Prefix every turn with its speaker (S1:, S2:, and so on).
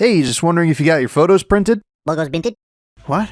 S1: Hey, just wondering if you got your photos printed?
S2: Logos printed.
S1: What?